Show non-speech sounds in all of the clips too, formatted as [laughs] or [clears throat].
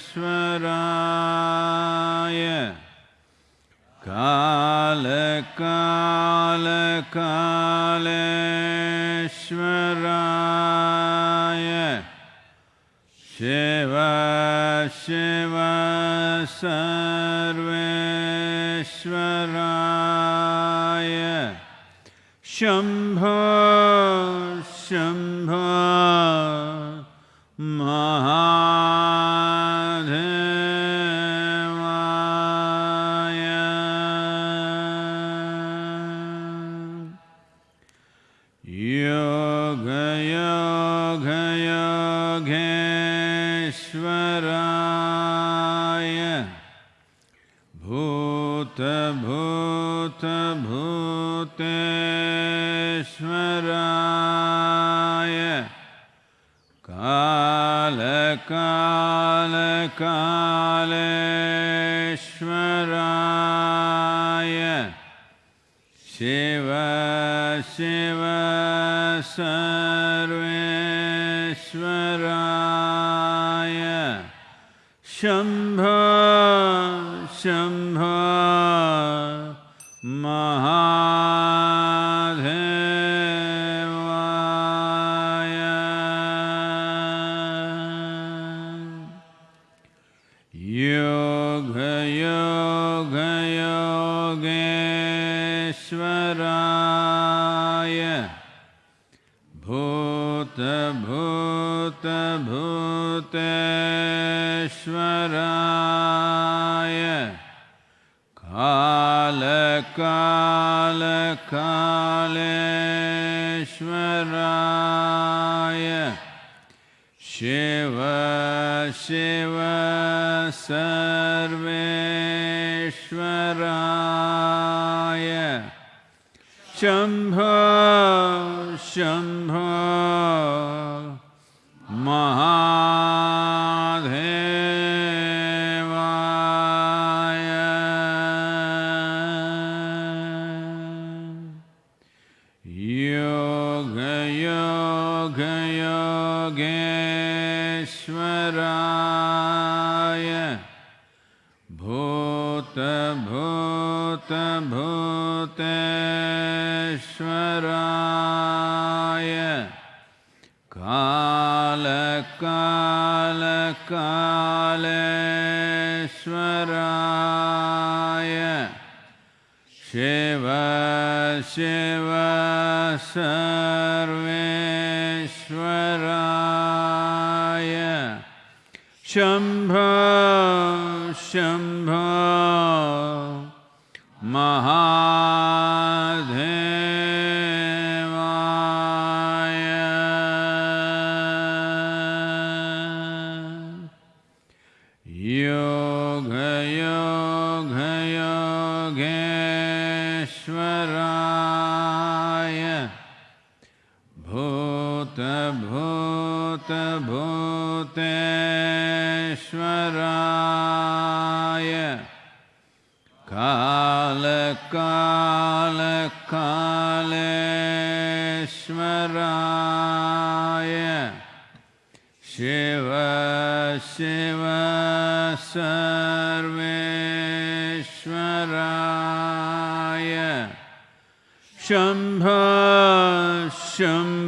ईश्वराय काल काल कालेश्वराय शिव शिव सर्वेश्वराय शम्भो शम् भूतभूतभूतेश्वराय कालकालकालेश्वराय Shiv Shiv सर्वेश्वराय। Shambho Shambho Shambho सर्वेश्वराय शम्भ शम्भ सर्वेश्वराय Shambho Shambho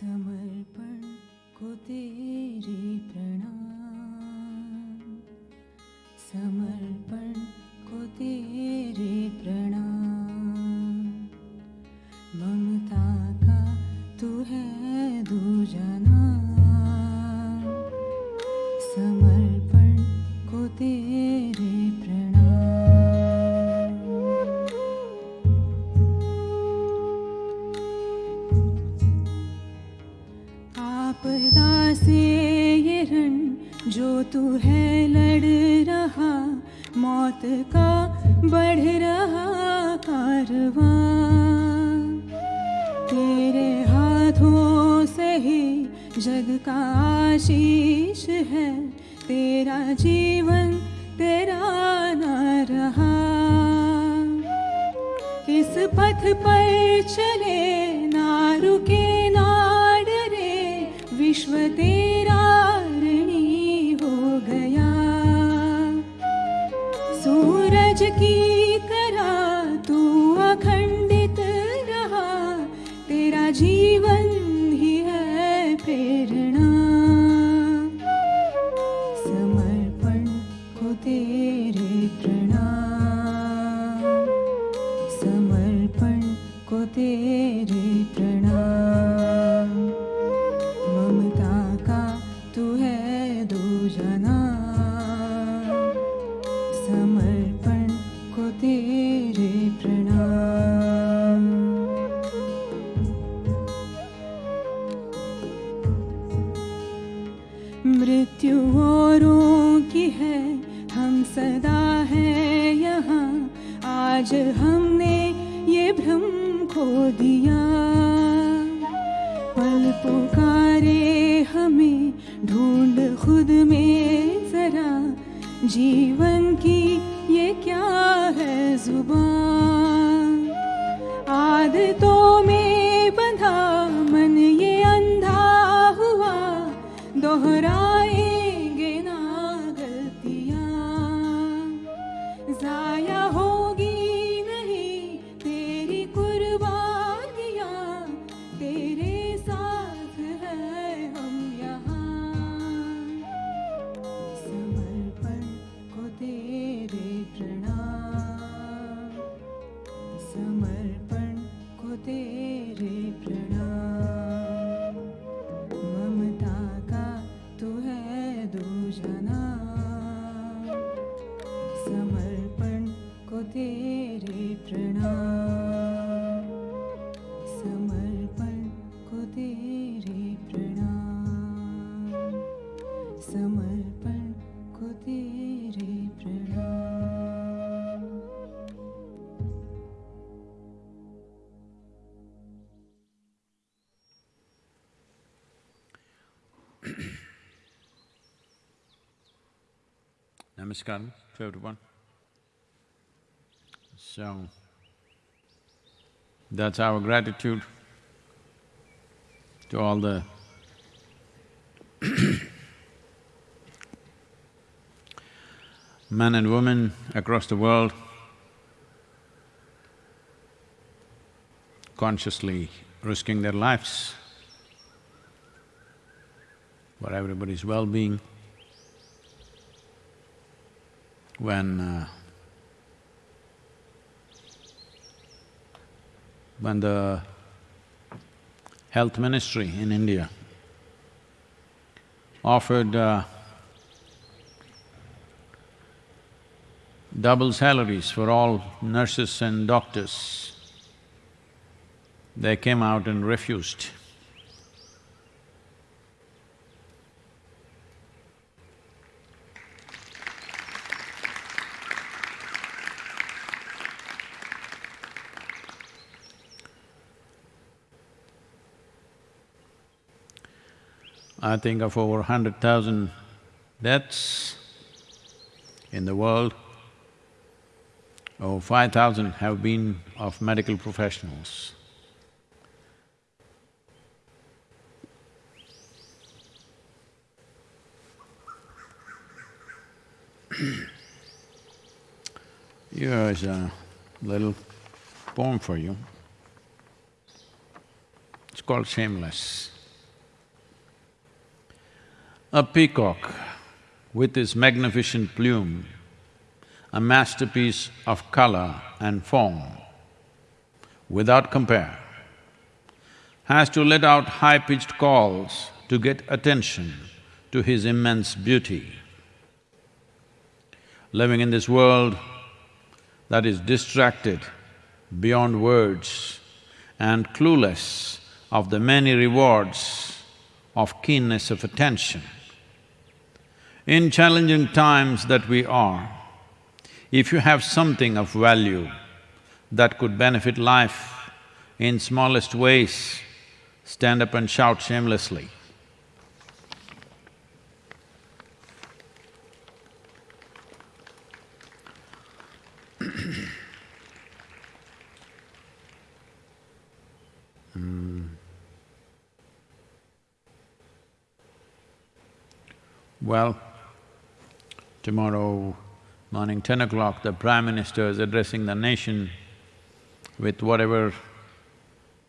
Summer. Namaskar to everyone. So, that's our gratitude to all the [coughs] men and women across the world consciously risking their lives for everybody's well-being. When uh, when the health ministry in India offered uh, double salaries for all nurses and doctors, they came out and refused. I think of over hundred thousand deaths in the world, over five thousand have been of medical professionals. [clears throat] Here is a little poem for you. It's called Shameless. A peacock with his magnificent plume, a masterpiece of color and form, without compare, has to let out high-pitched calls to get attention to his immense beauty. Living in this world that is distracted beyond words and clueless of the many rewards of keenness of attention, In challenging times that we are, if you have something of value that could benefit life in smallest ways, stand up and shout shamelessly. [clears throat] Hmm. Well, tomorrow morning, ten o'clock, the Prime Minister is addressing the nation with whatever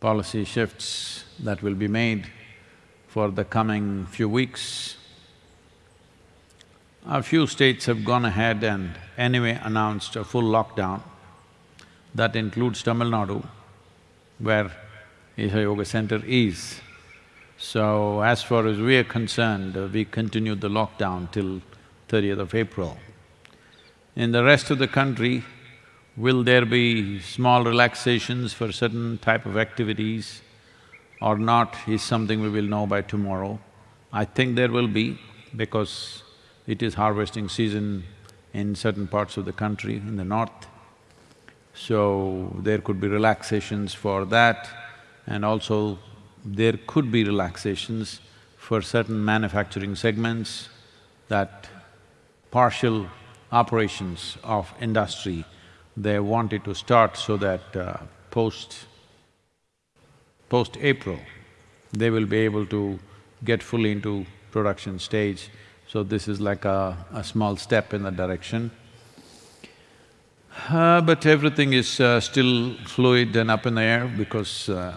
policy shifts that will be made for the coming few weeks. A few states have gone ahead and anyway announced a full lockdown. That includes Tamil Nadu, where Isha Yoga Center is. So as far as we are concerned, we continue the lockdown till thirtieth of April. In the rest of the country, will there be small relaxations for certain type of activities or not is something we will know by tomorrow. I think there will be because it is harvesting season in certain parts of the country, in the north. So, there could be relaxations for that and also there could be relaxations for certain manufacturing segments that partial operations of industry, they wanted to start so that uh, post… post-April, they will be able to get fully into production stage. So this is like a, a small step in that direction. Uh, but everything is uh, still fluid and up in the air because uh,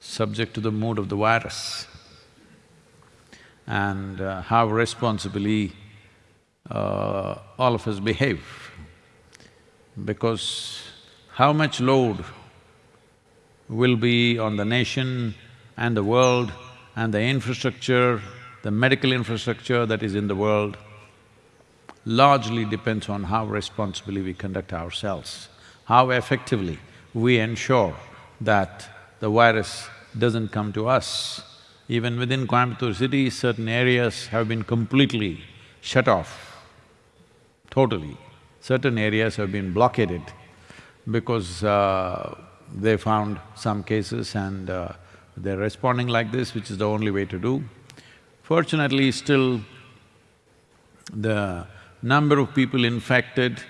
subject to the mood of the virus and uh, how responsibly uh, all of us behave. Because how much load will be on the nation and the world and the infrastructure, the medical infrastructure that is in the world, largely depends on how responsibly we conduct ourselves, how effectively we ensure that the virus doesn't come to us. Even within Coimbatore city, certain areas have been completely shut off, totally. Certain areas have been blockaded because uh, they found some cases and uh, they're responding like this, which is the only way to do. Fortunately, still the number of people infected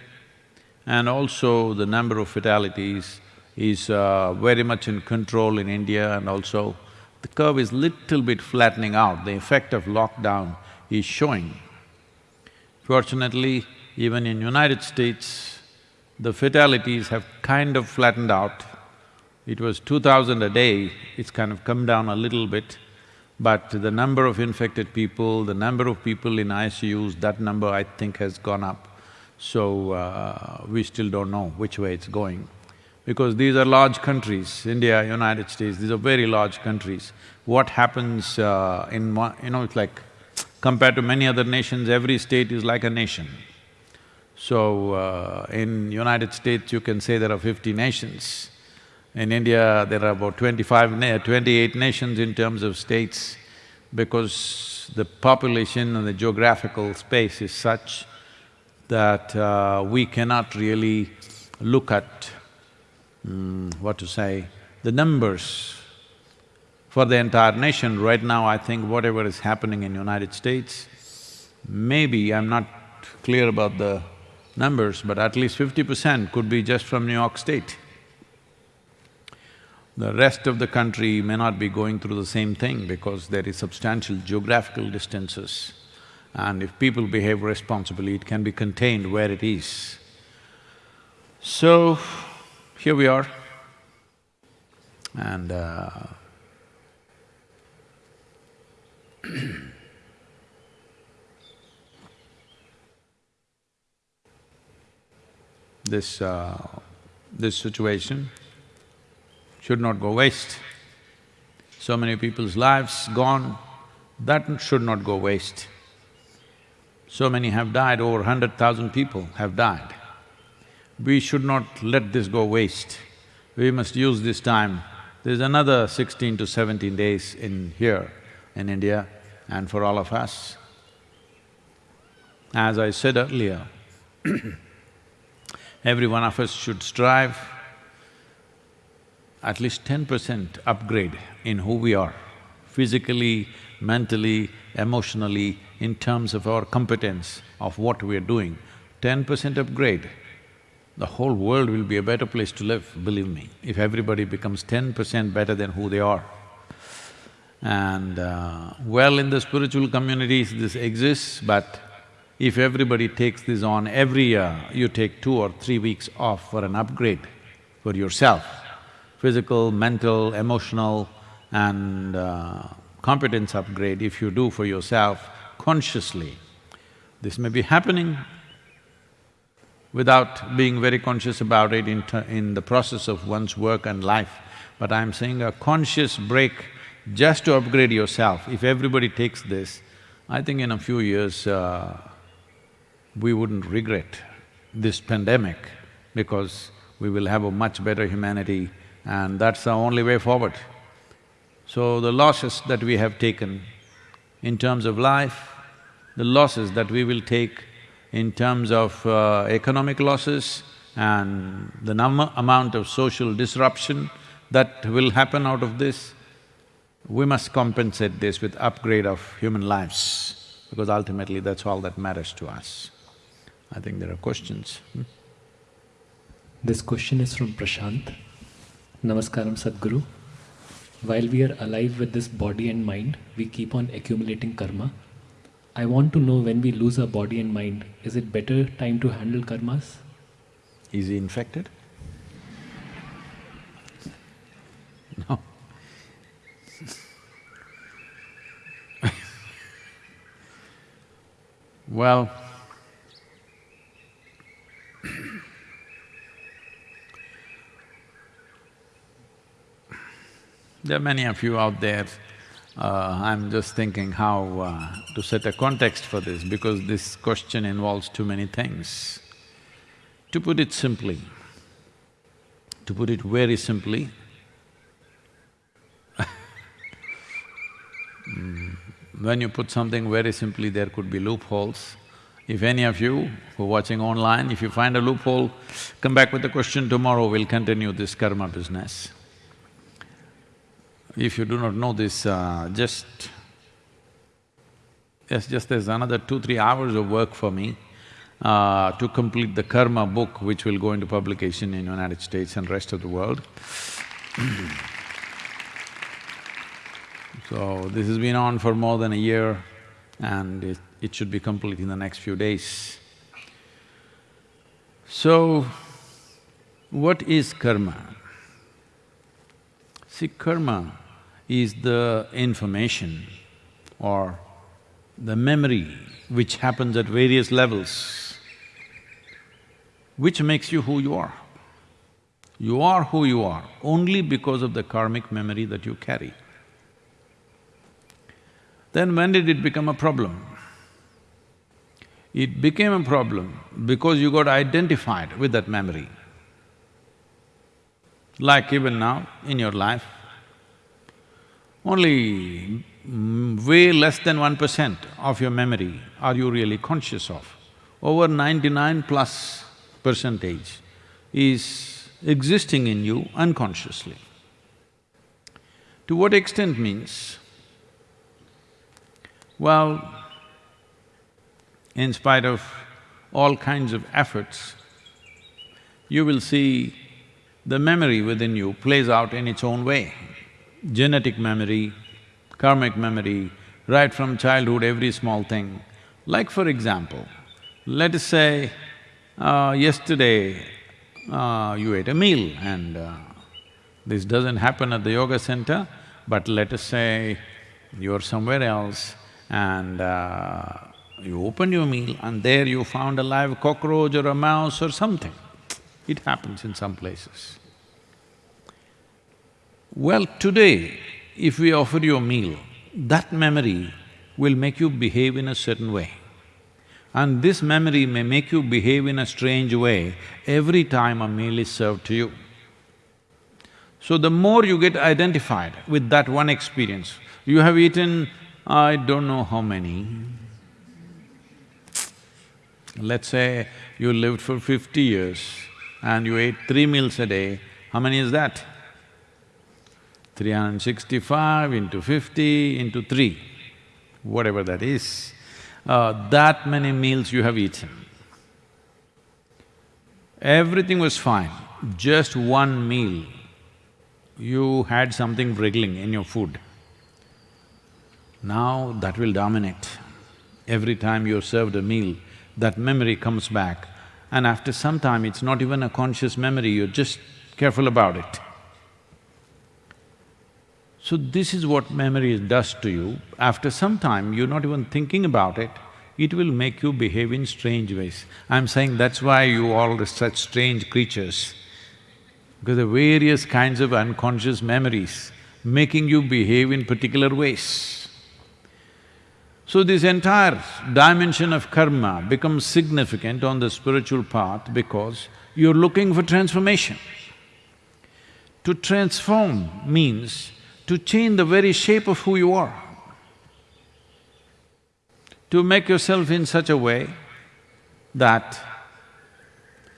and also the number of fatalities is uh, very much in control in India and also the curve is little bit flattening out, the effect of lockdown is showing. Fortunately, even in United States, the fatalities have kind of flattened out. It was two thousand a day, it's kind of come down a little bit, but the number of infected people, the number of people in ICUs, that number I think has gone up. So, uh, we still don't know which way it's going because these are large countries, India, United States, these are very large countries. What happens uh, in one… you know, it's like compared to many other nations, every state is like a nation. So, uh, in United States, you can say there are fifty nations. In India, there are about twenty-five, na twenty-eight nations in terms of states because the population and the geographical space is such that uh, we cannot really look at mm, what to say, the numbers for the entire nation, right now I think whatever is happening in United States, maybe I'm not clear about the numbers, but at least fifty percent could be just from New York State. The rest of the country may not be going through the same thing because there is substantial geographical distances. And if people behave responsibly, it can be contained where it is. So, here we are and uh, [clears throat] this… Uh, this situation should not go waste. So many people's lives gone, that should not go waste. So many have died, over hundred thousand people have died. We should not let this go waste. We must use this time. There's another sixteen to seventeen days in here. in India and for all of us. As I said earlier, [clears throat] every one of us should strive at least ten percent upgrade in who we are, physically, mentally, emotionally, in terms of our competence of what we are doing. Ten percent upgrade, the whole world will be a better place to live, believe me, if everybody becomes ten percent better than who they are. And uh, well, in the spiritual communities this exists, but if everybody takes this on every year, you take two or three weeks off for an upgrade for yourself, physical, mental, emotional and uh, competence upgrade if you do for yourself consciously. This may be happening without being very conscious about it in, in the process of one's work and life, but I'm saying a conscious break just to upgrade yourself, if everybody takes this, I think in a few years, uh, we wouldn't regret this pandemic because we will have a much better humanity and that's the only way forward. So the losses that we have taken in terms of life, the losses that we will take in terms of uh, economic losses and the number, amount of social disruption that will happen out of this, we must compensate this with upgrade of human lives, because ultimately that's all that matters to us. I think there are questions. Hmm? This question is from Prashant. Namaskaram Sadhguru. While we are alive with this body and mind, we keep on accumulating karma. I want to know when we lose our body and mind, is it better time to handle karmas? Is he infected? No. well, There are many of you out there, uh, I'm just thinking how uh, to set a context for this because this question involves too many things. To put it simply, to put it very simply, [laughs] when you put something very simply, there could be loopholes. If any of you who are watching online, if you find a loophole, come back with a question tomorrow, we'll continue this karma business. If you do not know this, uh, just… Yes, just there's another two, three hours of work for me uh, to complete the karma book which will go into publication in United States and rest of the world. so, this has been on for more than a year and it, it should be complete in the next few days. So, what is karma? See, karma is the information or the memory which happens at various levels, which makes you who you are. You are who you are only because of the karmic memory that you carry. Then when did it become a problem? It became a problem because you got identified with that memory. Like even now in your life, only way less than one percent of your memory are you really conscious of. Over ninety-nine plus percentage is existing in you unconsciously. To what extent means, well, in spite of all kinds of efforts, you will see the memory within you plays out in its own way genetic memory, karmic memory, right from childhood, every small thing. Like for example, let us say, uh, yesterday uh, you ate a meal and uh, this doesn't happen at the yoga center, but let us say you're somewhere else and uh, you opened your meal and there you found a live cockroach or a mouse or something. It happens in some places. Well, today, if we offer you a meal, that memory will make you behave in a certain way. And this memory may make you behave in a strange way every time a meal is served to you. So the more you get identified with that one experience, you have eaten I don't know how many. Let's say you lived for fifty years and you ate three meals a day, how many is that? 365 into 50 into 3, whatever that is, uh, that many meals you have eaten. Everything was fine, just one meal, you had something wriggling in your food. Now that will dominate. Every time you're served a meal, that memory comes back and after some time it's not even a conscious memory, you're just careful about it. So this is what memory does to you. After some time, you're not even thinking about it, it will make you behave in strange ways. I'm saying that's why you all are such strange creatures, because the various kinds of unconscious memories making you behave in particular ways. So this entire dimension of karma becomes significant on the spiritual path because you're looking for transformation. To transform means to change the very shape of who you are. To make yourself in such a way that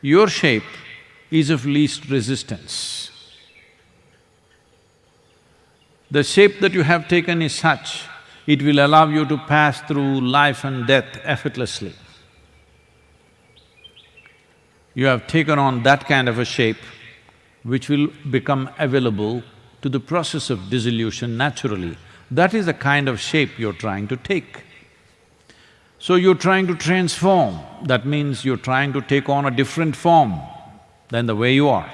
your shape is of least resistance. The shape that you have taken is such it will allow you to pass through life and death effortlessly. You have taken on that kind of a shape which will become available to the process of dissolution naturally. That is the kind of shape you're trying to take. So you're trying to transform, that means you're trying to take on a different form than the way you are.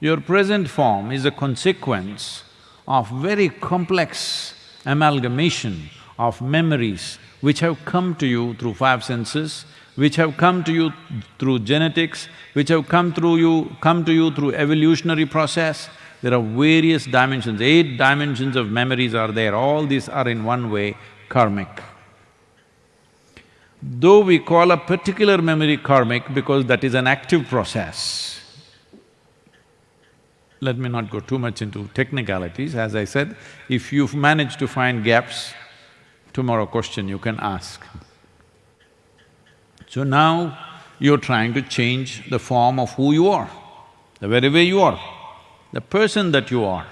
Your present form is a consequence of very complex amalgamation of memories which have come to you through five senses, which have come to you through genetics, which have come through you… come to you through evolutionary process. There are various dimensions, eight dimensions of memories are there, all these are in one way karmic. Though we call a particular memory karmic because that is an active process, let me not go too much into technicalities, as I said, if you've managed to find gaps, tomorrow question you can ask. So now, you're trying to change the form of who you are, the very way you are, the person that you are.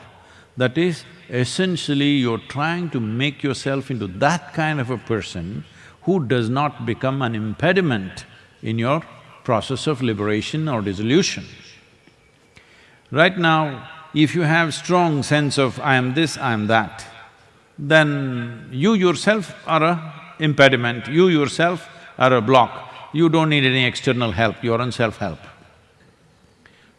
That is, essentially you're trying to make yourself into that kind of a person who does not become an impediment in your process of liberation or dissolution. Right now, if you have strong sense of I am this, I am that, then you yourself are a impediment, you yourself are a block. You don't need any external help, your own self-help.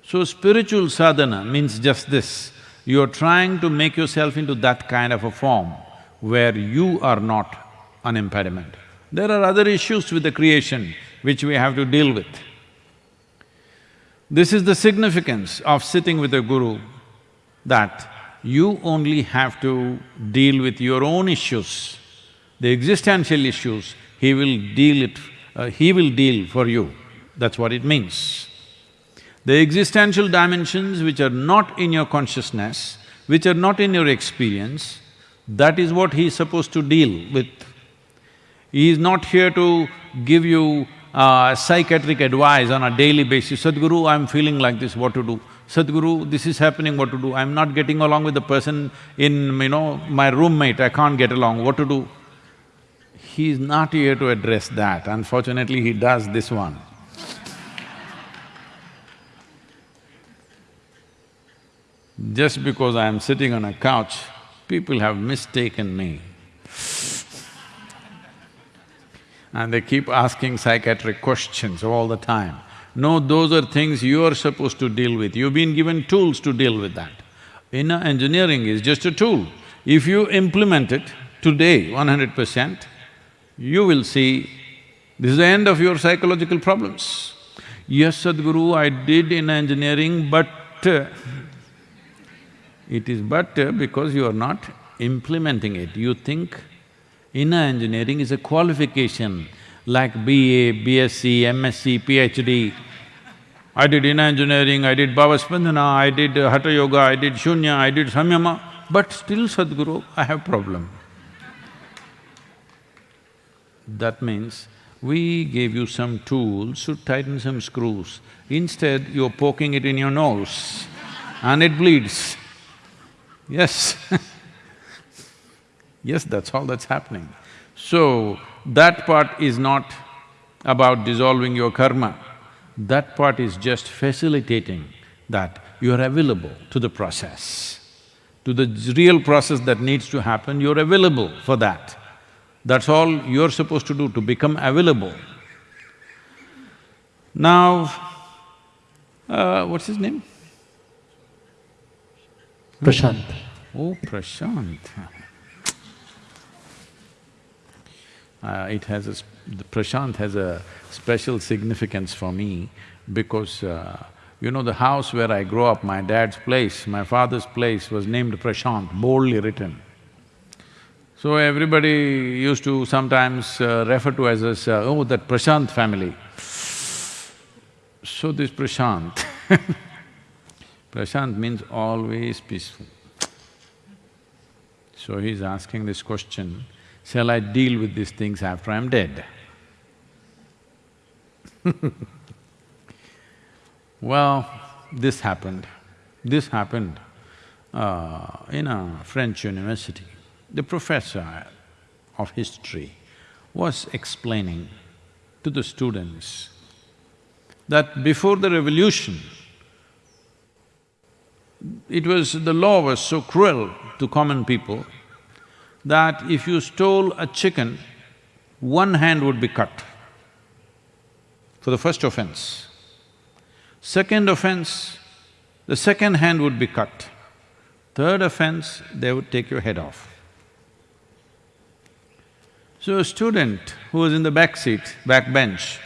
So spiritual sadhana means just this, you're trying to make yourself into that kind of a form where you are not an impediment. There are other issues with the creation which we have to deal with. This is the significance of sitting with a guru, that you only have to deal with your own issues. The existential issues, he will deal it… Uh, he will deal for you, that's what it means. The existential dimensions which are not in your consciousness, which are not in your experience, that is what he is supposed to deal with. He is not here to give you uh, psychiatric advice on a daily basis, Sadhguru, I'm feeling like this, what to do? Sadhguru, this is happening, what to do? I'm not getting along with the person in, you know, my roommate, I can't get along, what to do? He is not here to address that, unfortunately he does this one. Just because I am sitting on a couch, people have mistaken me and they keep asking psychiatric questions all the time. No, those are things you are supposed to deal with, you've been given tools to deal with that. Inner engineering is just a tool. If you implement it today, one hundred percent, you will see this is the end of your psychological problems. Yes, Sadhguru, I did inner engineering, but uh, it is but uh, because you are not implementing it. You think Inner engineering is a qualification like BA, BSc, MSc, PhD. I did inner engineering, I did Bhavaspandana, I did Hatha Yoga, I did Shunya, I did Samyama, but still Sadhguru, I have problem. That means we gave you some tools to tighten some screws. Instead, you're poking it in your nose and it bleeds. Yes [laughs] Yes, that's all that's happening. So, that part is not about dissolving your karma. That part is just facilitating that you are available to the process. To the real process that needs to happen, you're available for that. That's all you're supposed to do, to become available. Now, uh, what's his name? Prashant. Oh, Prashant. Uh, it has a… the Prashant has a special significance for me because, uh, you know, the house where I grew up, my dad's place, my father's place was named Prashant, boldly written. So everybody used to sometimes uh, refer to us as, uh, oh, that Prashant family. So this Prashant [laughs] Prashant means always peaceful. So he's asking this question, shall I deal with these things after I'm dead? [laughs] well, this happened. This happened uh, in a French university the professor of history was explaining to the students that before the revolution, it was… the law was so cruel to common people that if you stole a chicken, one hand would be cut for the first offense. Second offense, the second hand would be cut. Third offense, they would take your head off. So a student who was in the back seat, back bench,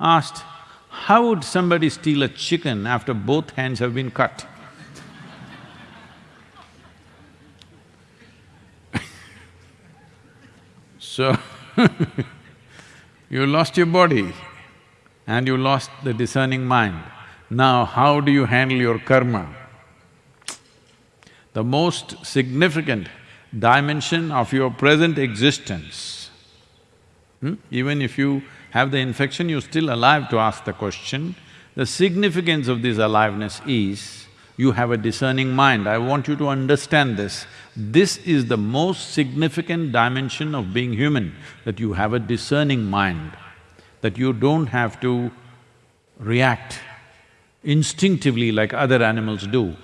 asked, how would somebody steal a chicken after both hands have been cut? So, [laughs] you lost your body and you lost the discerning mind. Now, how do you handle your karma? The most significant dimension of your present existence Hmm? Even if you have the infection, you're still alive to ask the question. The significance of this aliveness is, you have a discerning mind. I want you to understand this. This is the most significant dimension of being human, that you have a discerning mind, that you don't have to react instinctively like other animals do.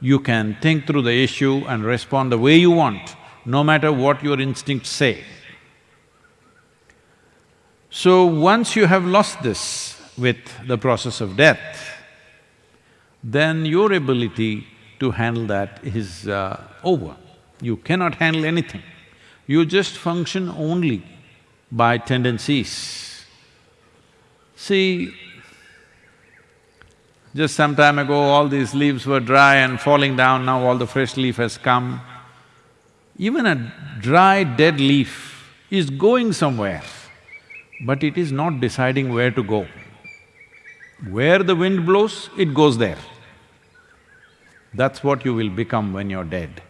You can think through the issue and respond the way you want, no matter what your instincts say. So once you have lost this with the process of death, then your ability to handle that is uh, over. You cannot handle anything. You just function only by tendencies. See, just some time ago, all these leaves were dry and falling down, now all the fresh leaf has come. Even a dry, dead leaf is going somewhere but it is not deciding where to go. Where the wind blows, it goes there. That's what you will become when you're dead.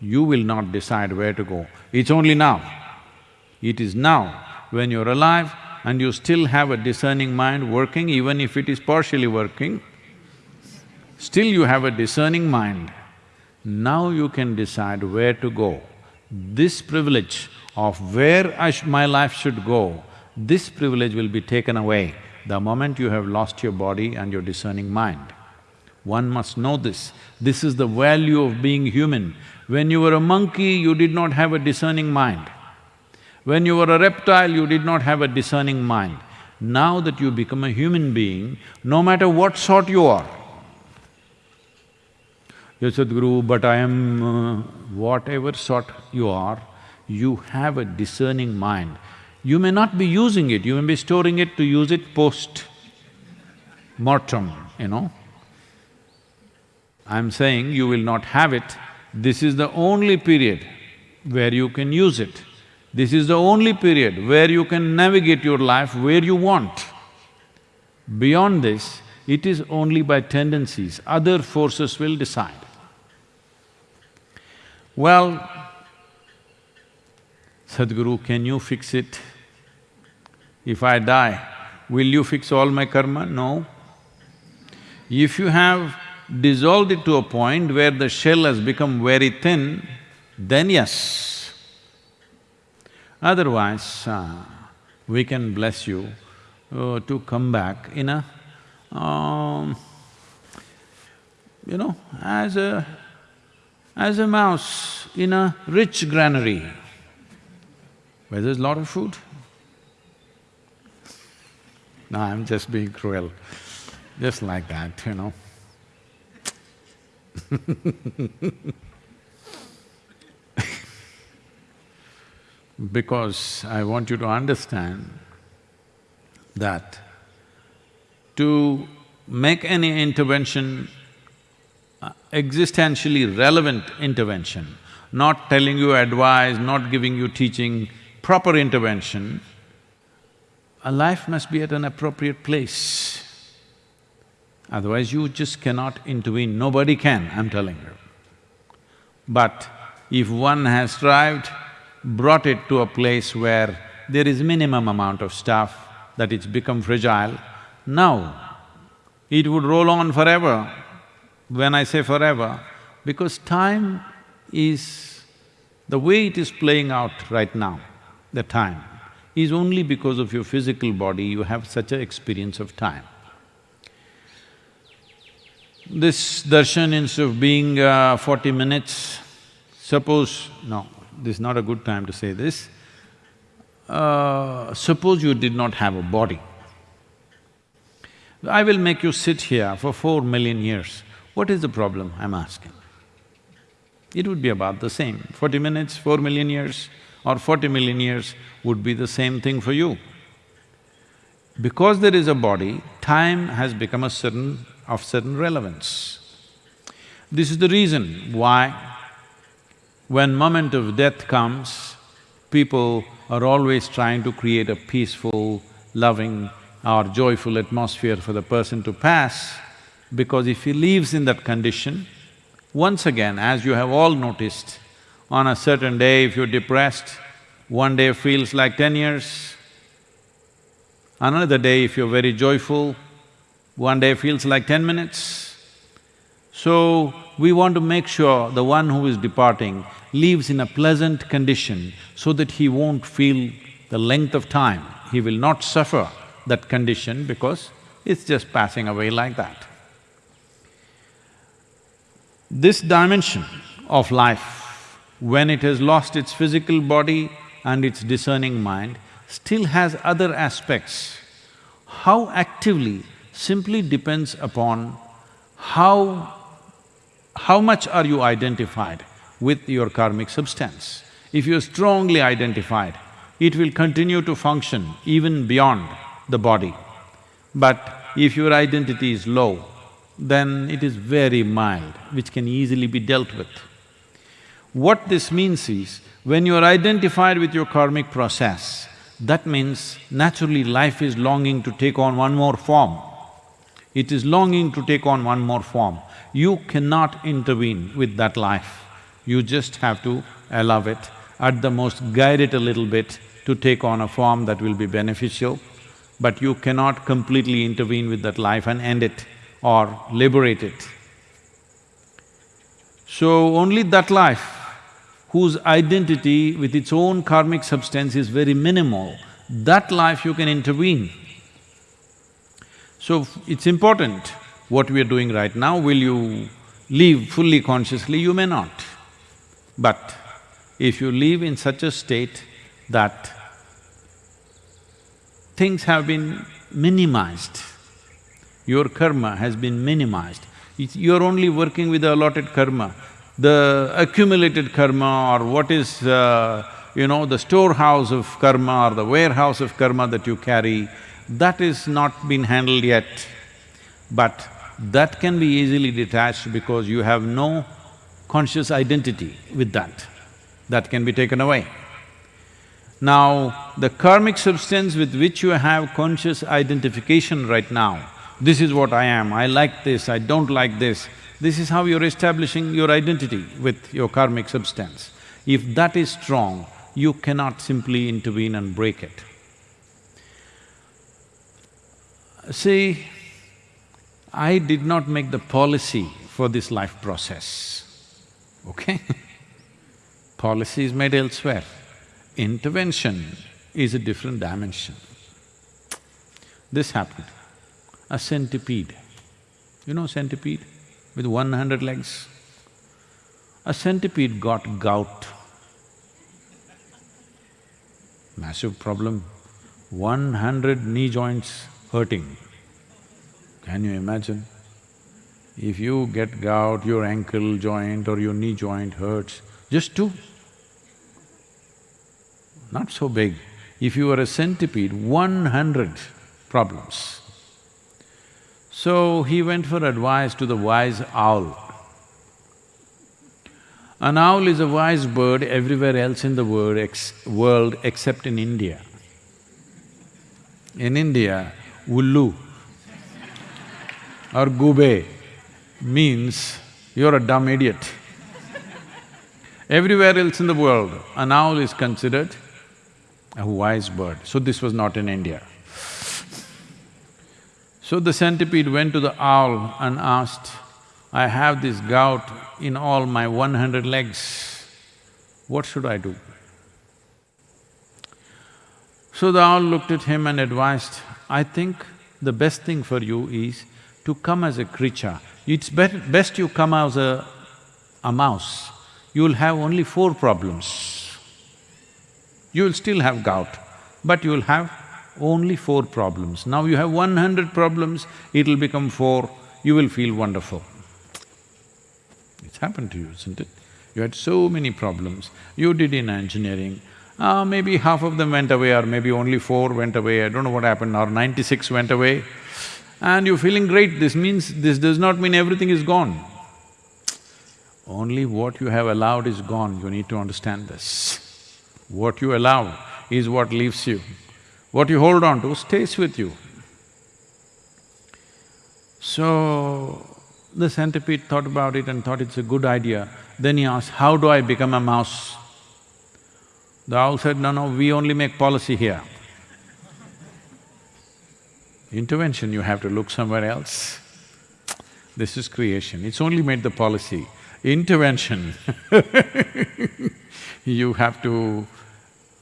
You will not decide where to go, it's only now. It is now, when you're alive and you still have a discerning mind working, even if it is partially working, still you have a discerning mind. Now you can decide where to go. This privilege of where my life should go, this privilege will be taken away the moment you have lost your body and your discerning mind. One must know this. This is the value of being human. When you were a monkey, you did not have a discerning mind. When you were a reptile, you did not have a discerning mind. Now that you become a human being, no matter what sort you are, Yes, Sadhguru, but I am… Uh, whatever sort you are, you have a discerning mind. You may not be using it, you may be storing it to use it post-mortem, you know. I'm saying you will not have it, this is the only period where you can use it. This is the only period where you can navigate your life where you want. Beyond this, it is only by tendencies, other forces will decide. Well, Sadhguru, can you fix it? If I die, will you fix all my karma? No. If you have dissolved it to a point where the shell has become very thin, then yes. Otherwise, uh, we can bless you uh, to come back in a, um, you know, as a… as a mouse in a rich granary where there's a lot of food. No, I'm just being cruel, just like that, you know. [laughs] because I want you to understand that to make any intervention, uh, existentially relevant intervention, not telling you advice, not giving you teaching, proper intervention, a life must be at an appropriate place. Otherwise you just cannot intervene, nobody can, I'm telling you. But if one has strived, brought it to a place where there is minimum amount of stuff, that it's become fragile, now it would roll on forever. When I say forever, because time is… the way it is playing out right now, the time, is only because of your physical body you have such an experience of time. This darshan instead of being uh, forty minutes, suppose… no, this is not a good time to say this. Uh, suppose you did not have a body. I will make you sit here for four million years. What is the problem, I'm asking? It would be about the same. Forty minutes, four million years or forty million years would be the same thing for you. Because there is a body, time has become a certain… of certain relevance. This is the reason why when moment of death comes, people are always trying to create a peaceful, loving or joyful atmosphere for the person to pass, because if he lives in that condition, once again, as you have all noticed, on a certain day if you're depressed, one day feels like ten years. Another day if you're very joyful, one day feels like ten minutes. So, we want to make sure the one who is departing lives in a pleasant condition so that he won't feel the length of time. He will not suffer that condition because it's just passing away like that. This dimension of life, when it has lost its physical body and its discerning mind, still has other aspects. How actively simply depends upon how… how much are you identified with your karmic substance. If you're strongly identified, it will continue to function even beyond the body. But if your identity is low, then it is very mild, which can easily be dealt with. What this means is, when you are identified with your karmic process, that means naturally life is longing to take on one more form. It is longing to take on one more form. You cannot intervene with that life. You just have to allow it, at the most guide it a little bit to take on a form that will be beneficial, but you cannot completely intervene with that life and end it or liberate it. So only that life whose identity with its own karmic substance is very minimal, that life you can intervene. So it's important what we are doing right now, will you live fully consciously, you may not. But if you live in such a state that things have been minimized, your karma has been minimized, you're only working with the allotted karma. The accumulated karma or what is, uh, you know, the storehouse of karma or the warehouse of karma that you carry, that is not been handled yet. But that can be easily detached because you have no conscious identity with that, that can be taken away. Now, the karmic substance with which you have conscious identification right now, this is what I am, I like this, I don't like this, this is how you're establishing your identity with your karmic substance. If that is strong, you cannot simply intervene and break it. See, I did not make the policy for this life process, okay? [laughs] policy is made elsewhere. Intervention is a different dimension. This happened. A centipede, you know centipede with one hundred legs? A centipede got gout. Massive problem, one hundred knee joints hurting. Can you imagine? If you get gout, your ankle joint or your knee joint hurts, just two. Not so big. If you were a centipede, one hundred problems. So he went for advice to the wise owl. An owl is a wise bird everywhere else in the world, ex world except in India. In India, ullu or gube means you're a dumb idiot. Everywhere else in the world, an owl is considered a wise bird, so this was not in India. So the centipede went to the owl and asked, I have this gout in all my one hundred legs, what should I do? So the owl looked at him and advised, I think the best thing for you is to come as a creature. It's best you come as a, a mouse, you'll have only four problems. You'll still have gout, but you'll have only four problems. Now you have one hundred problems, it'll become four, you will feel wonderful. It's happened to you, isn't it? You had so many problems, you did inner engineering, uh, maybe half of them went away or maybe only four went away, I don't know what happened, or ninety-six went away, and you're feeling great, this means… this does not mean everything is gone. Only what you have allowed is gone, you need to understand this. What you allow is what leaves you. What you hold on to stays with you. So, the centipede thought about it and thought it's a good idea. Then he asked, how do I become a mouse? The owl said, no, no, we only make policy here. Intervention, you have to look somewhere else. This is creation, it's only made the policy. Intervention [laughs] you have to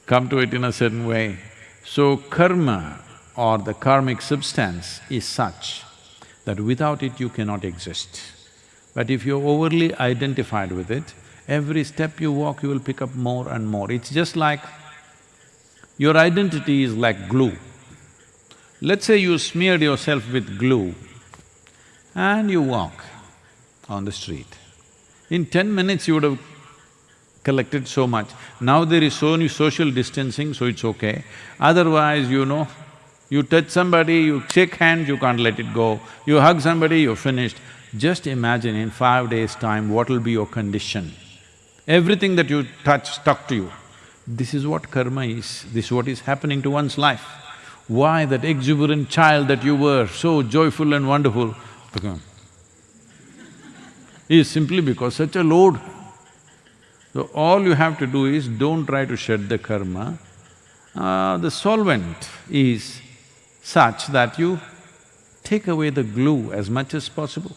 come to it in a certain way. So karma or the karmic substance is such that without it you cannot exist. But if you're overly identified with it, every step you walk you will pick up more and more. It's just like your identity is like glue. Let's say you smeared yourself with glue and you walk on the street. In ten minutes you would have collected so much. Now there is so much social distancing, so it's okay. Otherwise, you know, you touch somebody, you shake hands, you can't let it go. You hug somebody, you're finished. Just imagine in five days' time, what will be your condition. Everything that you touch stuck to you. This is what karma is, this is what is happening to one's life. Why that exuberant child that you were, so joyful and wonderful, is simply because such a load so all you have to do is don't try to shed the karma. Uh, the solvent is such that you take away the glue as much as possible.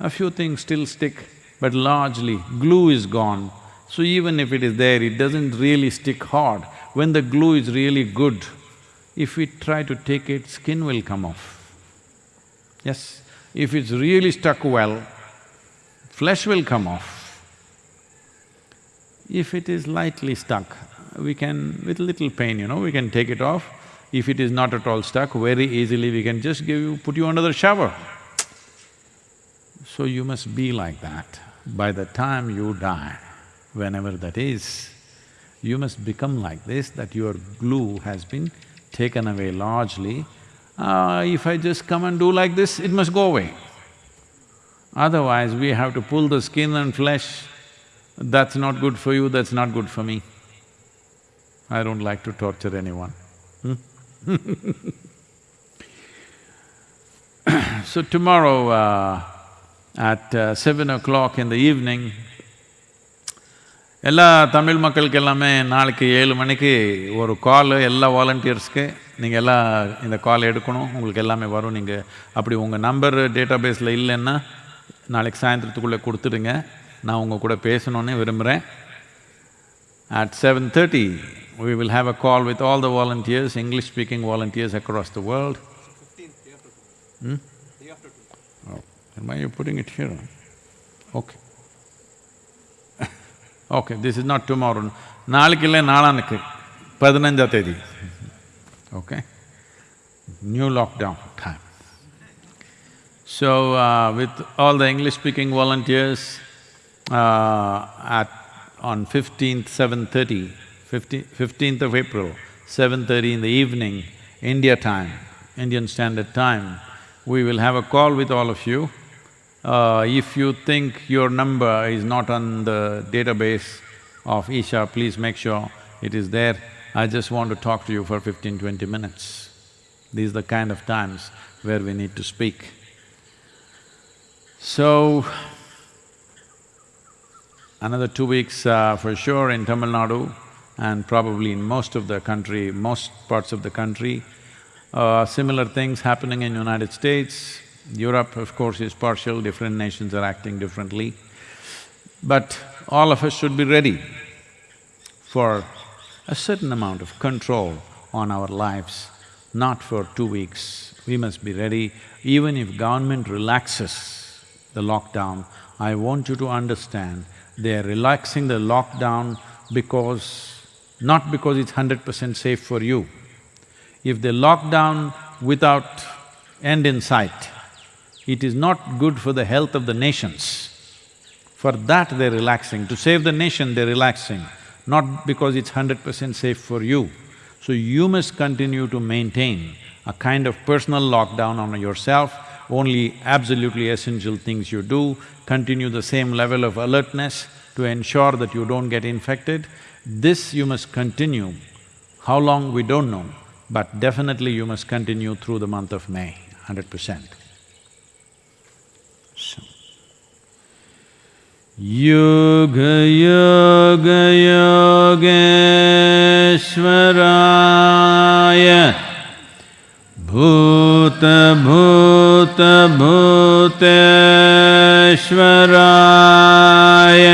A few things still stick, but largely glue is gone. So even if it is there, it doesn't really stick hard. When the glue is really good, if we try to take it, skin will come off. Yes, if it's really stuck well, flesh will come off. If it is lightly stuck, we can, with little pain, you know, we can take it off. If it is not at all stuck, very easily we can just give you… put you under the shower. So you must be like that. By the time you die, whenever that is, you must become like this, that your glue has been taken away largely. Uh, if I just come and do like this, it must go away. Otherwise, we have to pull the skin and flesh that's not good for you, that's not good for me. I don't like to torture anyone. Hmm? [laughs] so tomorrow uh, at uh, seven o'clock in the evening, எல்லா தமிழ் மக்களுக்கு எல்லாமே நாளைக்கு ஏழு மணிக்கு ஒரு கால் எல்லா வாலண்டியர்ஸ்க்கு நீங்கள் எல்லாம் இந்த கால் எடுக்கணும். உங்களுக்கு எல்லாமே வரும். நீங்கள் அப்படி உங்கள் நம்பர் டேட்டா பேஸில் இல்லைன்னா நாளைக்கு சாயந்தரத்துக்குள்ளே கொடுத்துடுங்க. நான் உங்கள் கூட பேசணுன்னு விரும்புகிறேன் at seven thirty we will have a call with all the volunteers, English-speaking volunteers across the world. Hmm? Oh, why are you putting it here? Okay. [laughs] okay, this is not tomorrow. நாளைக்கு இல்லை நாளானுக்கு பதினஞ்சா தேதி okay new lockdown time so uh, with all the english speaking volunteers uh, at on 15th 7:30 15 15th of april 7:30 in the evening india time indian standard time we will have a call with all of you uh, if you think your number is not on the database of Isha, please make sure it is there. I just want to talk to you for 15, 20 minutes. These are the kind of times where we need to speak. So, another two weeks uh, for sure in Tamil Nadu and probably in most of the country, most parts of the country. Uh, similar things happening in United States, Europe of course is partial, different nations are acting differently. But all of us should be ready for a certain amount of control on our lives, not for two weeks. We must be ready, even if government relaxes the lockdown, I want you to understand, they are relaxing the lockdown because… not because it's hundred percent safe for you. If they lock down without end in sight, it is not good for the health of the nations. For that they're relaxing, to save the nation they're relaxing, not because it's hundred percent safe for you. So you must continue to maintain a kind of personal lockdown on yourself, only absolutely essential things you do, continue the same level of alertness to ensure that you don't get infected. This you must continue. How long, we don't know, but definitely you must continue through the month of May, hundred percent. योगयोगयोग्वराय भूत भूत भूत श्वराय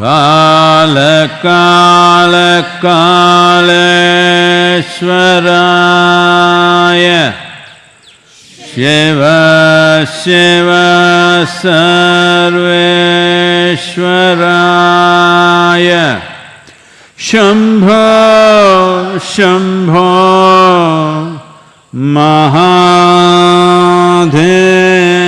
कालकालकालश्वराय शिव शिव सर्वेश्वराय शम्भो शम्भो महादेव